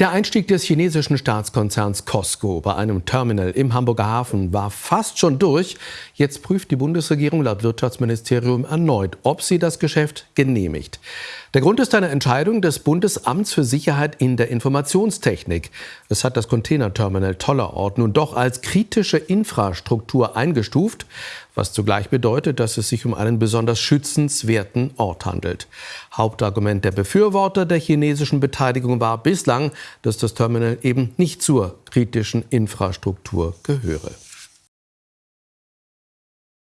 Der Einstieg des chinesischen Staatskonzerns Costco bei einem Terminal im Hamburger Hafen war fast schon durch. Jetzt prüft die Bundesregierung laut Wirtschaftsministerium erneut, ob sie das Geschäft genehmigt. Der Grund ist eine Entscheidung des Bundesamts für Sicherheit in der Informationstechnik. Es hat das Containerterminal Tollerort nun doch als kritische Infrastruktur eingestuft, was zugleich bedeutet, dass es sich um einen besonders schützenswerten Ort handelt. Hauptargument der Befürworter der chinesischen Beteiligung war bislang, dass das Terminal eben nicht zur kritischen Infrastruktur gehöre.